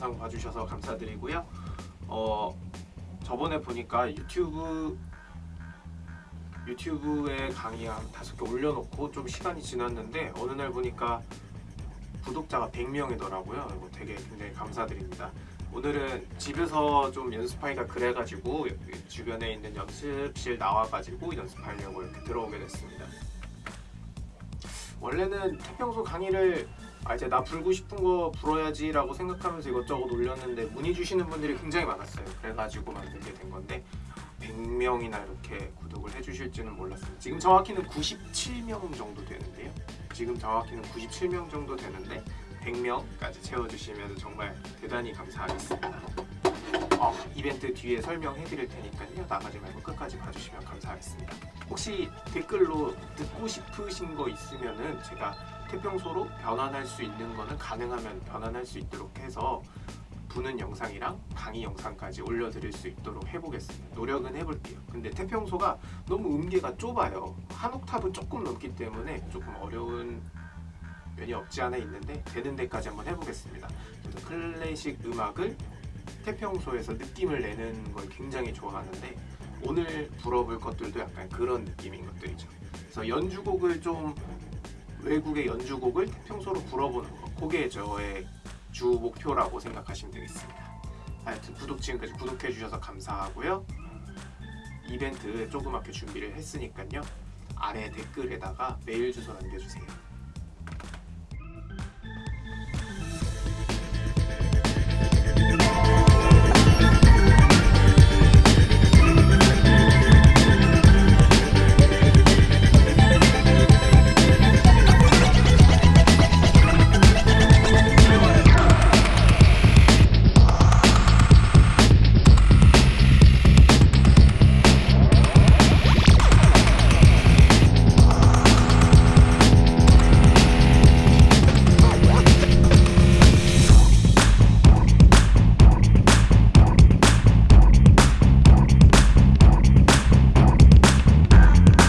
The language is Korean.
제 영상 봐주셔서 감사드리고요. 어 저번에 보니까 유튜브 유튜브에 강의 한 다섯 개 올려놓고 좀 시간이 지났는데 어느 날 보니까 구독자가 100명이더라고요. 이거 되게 굉장히 감사드립니다. 오늘은 집에서 좀 연습하기가 그래가지고 주변에 있는 연습실 나와가지고 연습하려고 이렇게 들어오게 됐습니다. 원래는 태평소 강의를 아 이제 나 불고 싶은 거 불어야지 라고 생각하면서 이것저것 올렸는데 문의 주시는 분들이 굉장히 많았어요. 그래가지고 만들게 된 건데 100명이나 이렇게 구독을 해주실지는 몰랐어요. 지금 정확히는 97명 정도 되는데요. 지금 정확히는 97명 정도 되는데 100명까지 채워주시면 정말 대단히 감사하겠습니다. 어, 이벤트 뒤에 설명해 드릴 테니까요. 나가지 말고 끝까지 봐주시면 감사하겠습니다. 혹시 댓글로 듣고 싶으신 거 있으면은 제가 태평소로 변환할 수 있는 거는 가능하면 변환할 수 있도록 해서 부는 영상이랑 강의 영상까지 올려드릴 수 있도록 해보겠습니다. 노력은 해볼게요. 근데 태평소가 너무 음계가 좁아요. 한 옥타브 조금 넘기 때문에 조금 어려운 면이 없지 않아 있는데 되는 데까지 한번 해보겠습니다. 그래서 클래식 음악을 태평소에서 느낌을 내는 걸 굉장히 좋아하는데 오늘 불어볼 것들도 약간 그런 느낌인 것들이죠. 그래서 연주곡을 좀 외국의 연주곡을 태평소로 불어보는 거 그게 저의 주 목표라고 생각하시면 되겠습니다. 하여튼 구독 지금까지 구독해 주셔서 감사하고요. 이벤트 조그맣게 준비를 했으니까요. 아래 댓글에다가 메일 주소 남겨주세요.